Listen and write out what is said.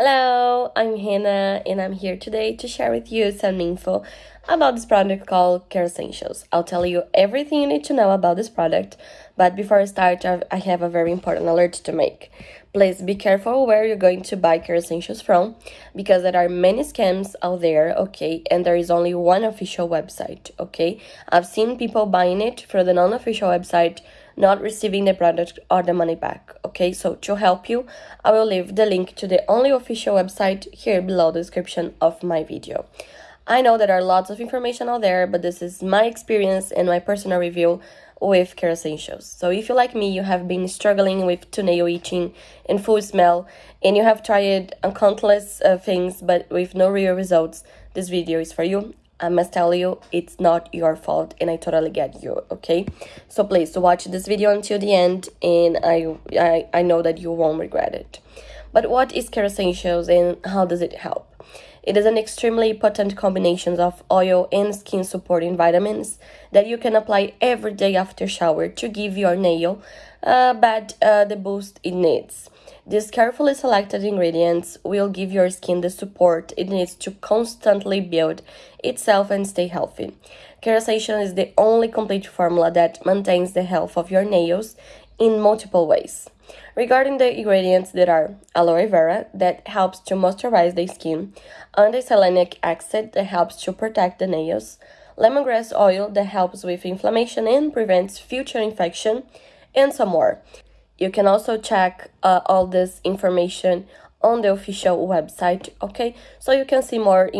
Hello, I'm Hannah and I'm here today to share with you some info about this product called Kerassentials. I'll tell you everything you need to know about this product, but before I start, I have a very important alert to make. Please be careful where you're going to buy Kerassentials from because there are many scams out there, okay, and there is only one official website, okay? I've seen people buying it from the non-official website not receiving the product or the money back okay? So to help you i will leave the link to the only official website here below the description of my video. I know there are lots of information out there but this is my experience and my personal review with Kerassentials so if you like me you have been struggling with toenail itching and full smell and you have tried countless uh, things but with no real results this video is for you I must tell you, it's not your fault and I totally get you, okay? So please watch this video until the end and I, I, I know that you won't regret it. But what is Essentials and how does it help? It is an extremely potent combination of oil and skin supporting vitamins that you can apply every day after shower to give your nail uh, but, uh, the boost it needs. These carefully selected ingredients will give your skin the support it needs to constantly build itself and stay healthy. Kerassentials is the only complete formula that maintains the health of your nails in multiple ways. Regarding the ingredients, there are aloe vera that helps to moisturize the skin, undecylenic acid that helps to protect the nails, lemongrass oil that helps with inflammation and prevents future infection, and some more. You can also check uh, all this information on the official website, okay? So you can see more